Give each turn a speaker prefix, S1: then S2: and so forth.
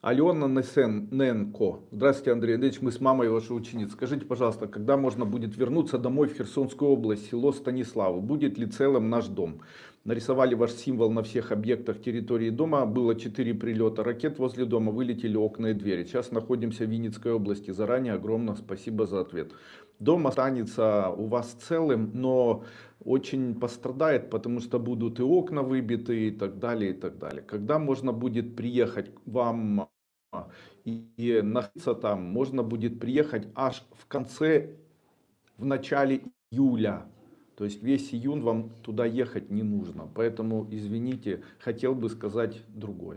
S1: Алена Несенко. Здравствуйте, Андрей Андреевич, мы с мамой вашей ученицы. Скажите, пожалуйста, когда можно будет вернуться домой в Херсонскую область, село Станиславу? Будет ли целым наш дом? Нарисовали ваш символ на всех объектах территории дома. Было 4 прилета ракет возле дома, вылетели окна и двери. Сейчас находимся в Винницкой области. Заранее огромное спасибо за ответ. Дом останется у вас целым, но очень пострадает, потому что будут и окна выбиты и так далее, и так далее. Когда можно будет приехать вам и находиться там, можно будет приехать аж в конце, в начале июля. То есть весь июнь вам туда ехать не нужно. Поэтому, извините, хотел бы сказать другое.